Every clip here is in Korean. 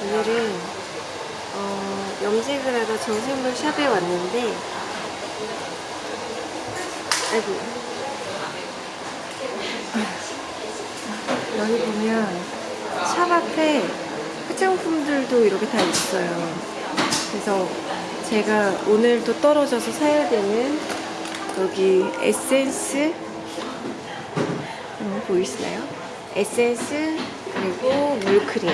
오늘은 어, 염색을 하러 정샘물 샵에 왔는데 아이고 여기 보면 샵 앞에 화장품들도 이렇게 다 있어요 그래서 제가 오늘도 떨어져서 사야 되는 여기 에센스 어, 보이시나요? 에센스 그리고 물크림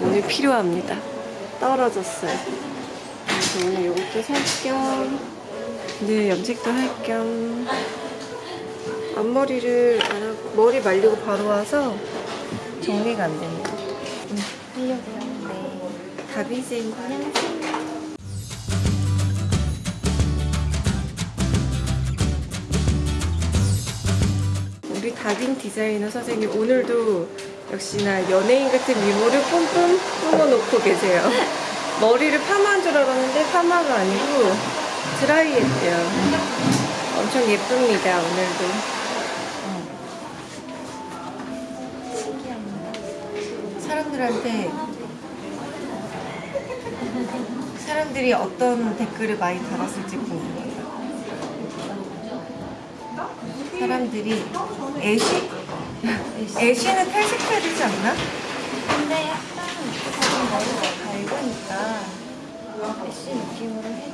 오늘 필요합니다. 떨어졌어요. 그래서 오늘 이것도 살 겸, 네 염색도 할 겸 앞머리를 안 하고 머리 말리고 바로 와서 정리가 안 되네요. 음, 하려고요. 네. 다비센 향수. 우리 다빈 디자이너 선생님 오늘도 역시나 연예인 같은 미모를 뿜뿜 뿜어놓고 계세요. 머리를 파마한 줄 알았는데 파마가 아니고 드라이 했대요. 엄청 예쁩니다, 오늘도. 사람들한테 사람들이 어떤 댓글을 많이 달았을지 궁금해요. 사람들이 ash? Ash는 탈색해야 되지 않나? 근데 약간 조금 머리가 밝으니까 ash 느낌으로 해도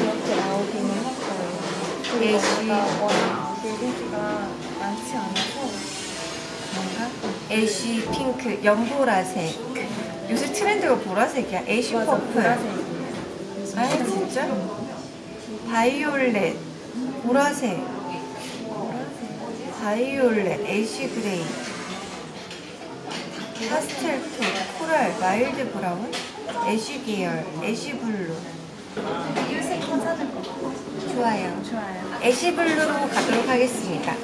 이렇게 나오기는 할 거예요. Ash. 워낙 붉은기가 많지 않아서 뭔가? Ash 핑크, 연보라색. 요새 트렌드가 보라색이야. Ash 맞아, purple. 아 진짜? 바이올렛, 보라색, 바이올렛, ash gray, 파스텔 톤, coral, mild brown, ash 계열, ash blue. 같아요. 좋아요. 좋아요. Ash blue로 가도록 하겠습니다.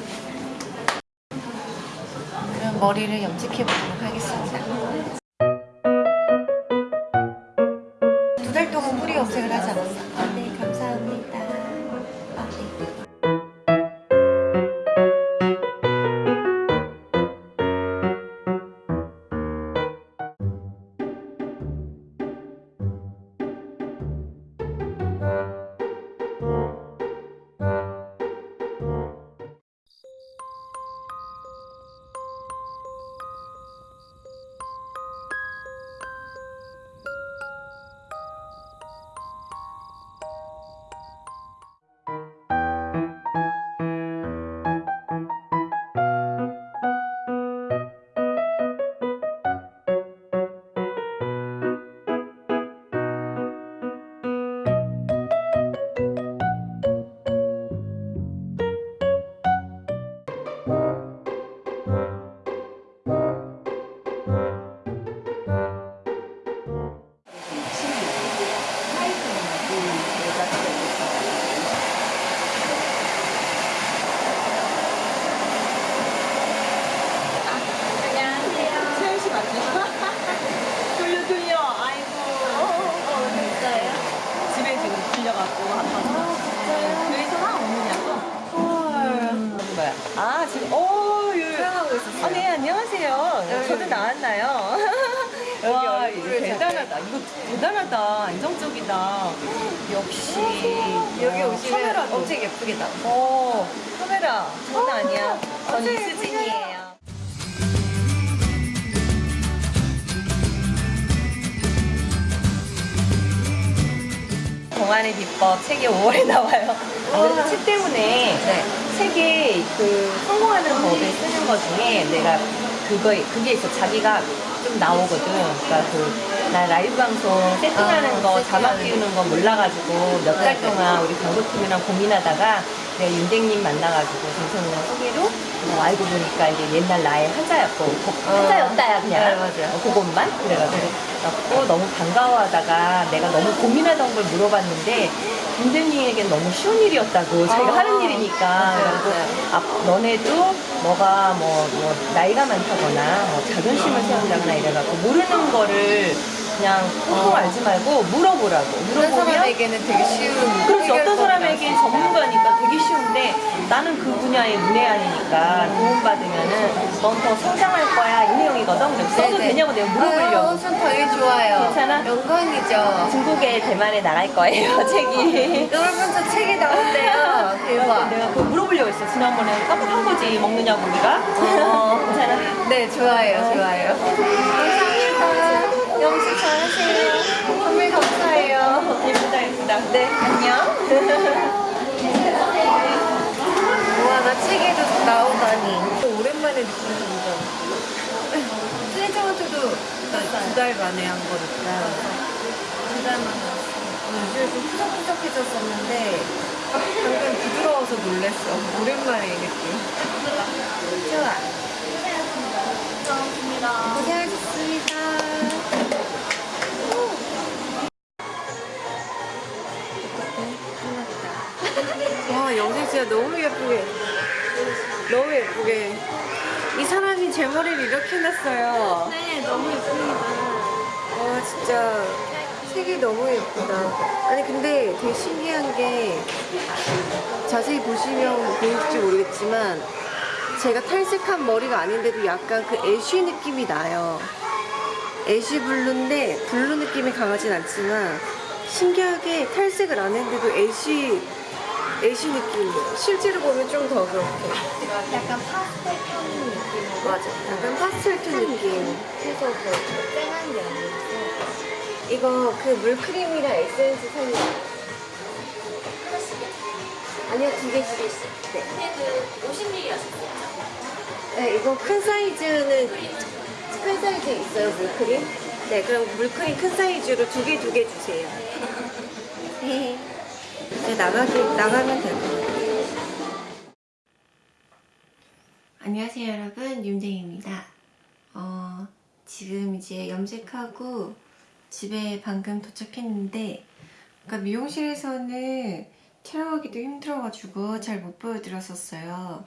머리를 염색해 보도록 하겠습니다. 와 이거 대단하다. 이거 대단하다. 안정적이다. 역시 여기 어, 오시면 카메라도. 엄청 나와. 어 카메라 장난 아니야. 전 이수진이에요. 동안의 비법 책이 5월에 나와요. 아, 그래서 책 때문에 책에 그 성공하는 법을 쓰는 것 중에 내가 그거 그게 있어. 자기가 좀 나오거든. 그러니까 그 나 라이브 방송 세팅하는 아, 거 자막 띄우는 거 몰라가지고 몇달 네. 동안 우리 광고팀이랑 고민하다가 내가 윤댕님 만나가지고 정성이랑 소개로 어, 알고 보니까 이제 옛날 나의 한자였고 그- 한자였다야 그냥 네, 맞아요. 어, 그것만 그래가지고 갖고 너무 반가워하다가 내가 너무 고민하던 걸 물어봤는데 윤댕님에겐 너무 쉬운 일이었다고 자기가 아, 하는 일이니까 그래서 맞아요. 아, 너네도 너가 뭐, 뭐 나이가 많다거나 뭐 자존심을 세운다거나 이래갖고 모르는 거를 그냥 꽁꽁 알지 말고 물어보라고. 어떤 물어보면 사람에게는 되게 쉬운 그렇지. 어떤 사람에겐 전문가니까 되게 쉬운데 나는 그 분야의 문외한이니까 도움받으면은 넌 더 성장할 거야. 이 내용이거든. 그래서 써도 되냐고 내가 물어보려고 전 당연히 좋아요. 괜찮아? 영광이죠. 중국에 대만에 나갈 거예요 책이 여러분 저 책이 나온대요. 대박. 내가 물어보려고 했어 지난번에 깜빡한 거지 먹느냐고 우리가 어. 괜찮아? 네, 좋아요, 좋아요. 감사합니다. 영수 잘하세요. 선물 감사해요. 예쁘다 예쁘다 네, 안녕. 우와, 나 책에도 나오다니. 오랜만에 느낀 감정. 트레저먼트도 두달 만에 한 거니까. 두달 만에 요즘 좀 푸석푸석해졌었는데 방금 부드러워서 놀랬어. 오랜만에 이 느낌. 좋아. 고생하셨습니다. 와 영생 진짜 너무 예쁘게 너무 예쁘게 이 사람 이제 머리를 이렇게 해놨어요. 네, 너무 예쁩니다. 와 진짜 색이 너무 예쁘다. 아니 근데 되게 신기한 게 자세히 보시면 보일지 모르겠지만 제가 탈색한 머리가 아닌데도 약간 그 ash 느낌이 나요. Ash blue인데 blue 느낌이 강하진 않지만 신기하게 탈색을 안 했는데도 ash ash 느낌이에요 실제로 보면 좀 더 그렇게. 약간 파스텔 톤 느낌. 맞아 약간 파스텔 톤 느낌 그래서 더 쨍한 게 아니라서. 이거 그 물크림이랑 에센스 사이 아니요 두 개씩 네. 그 50ml였어요. 네 이거 큰 사이즈는 큰 사이즈 있어요 물크림? 네 그럼 물크림 큰 사이즈로 두 개 두 개 주세요 네. 이제 나가기, 나가면 될 것 같아요 안녕하세요 여러분 윤정입니다 어, 지금 이제 염색하고 집에 방금 도착했는데 그러니까 미용실에서는 촬영하기도 힘들어가지고 잘 못 보여드렸었어요.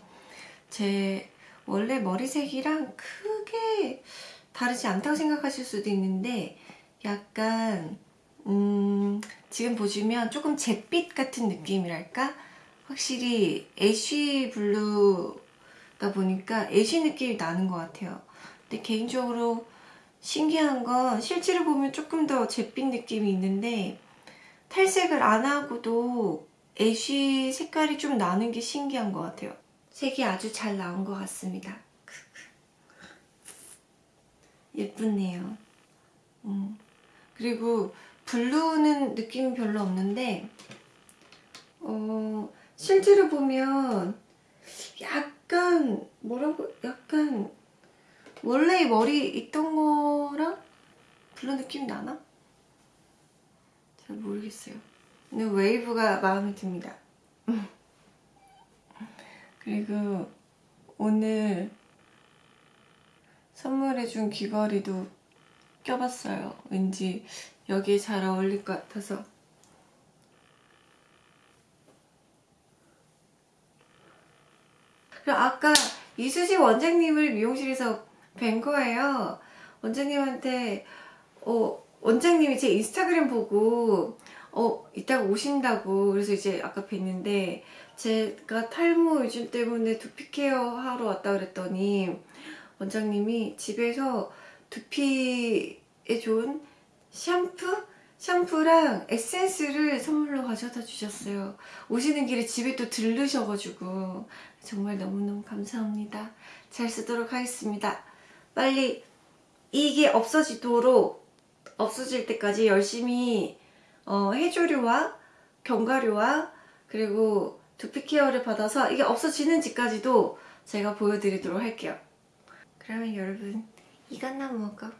제 원래 머리색이랑 크게 다르지 않다고 생각하실 수도 있는데 약간 음, 지금 보시면 조금 잿빛 같은 느낌이랄까? 확실히 ash blue다 보니까 ash 느낌이 나는 것 같아요. 근데 개인적으로 신기한 건 실제로 보면 조금 더 잿빛 느낌이 있는데 탈색을 안 하고도 ash 색깔이 좀 나는 게 신기한 것 같아요. 색이 아주 잘 나온 것 같습니다. 예쁘네요. 음. 그리고 Blue는 느낌이 별로 없는데 어, 실제로 보면 약간 뭐라고 약간 원래 머리 있던 거랑 blue 느낌이 나나? 잘 모르겠어요. 근데 웨이브가 마음에 듭니다. 그리고 오늘 선물해준 귀걸이도 껴봤어요. 왠지 여기에 잘 어울릴 것 같아서. 그리고 아까 이수지 원장님을 미용실에서 뵌 거예요. 원장님한테 어, 원장님이 제 인스타그램 보고 어 이따가 오신다고 그래서 이제 아까 뵀는데 제가 탈모 요즘 때문에 두피 케어 하러 왔다 그랬더니 원장님이 집에서 두피에 좋은 샴푸? 샴푸랑 에센스를 선물로 가져다 주셨어요. 오시는 길에 집에 또 들르셔가지고 정말 너무너무 감사합니다. 잘 쓰도록 하겠습니다. 빨리 이게 없어지도록 없어질 때까지 열심히 어, 해조류와 견과류와 그리고 두피 케어를 받아서 이게 없어지는지까지도 제가 보여드리도록 할게요. 그러면 여러분 이것나 먹어.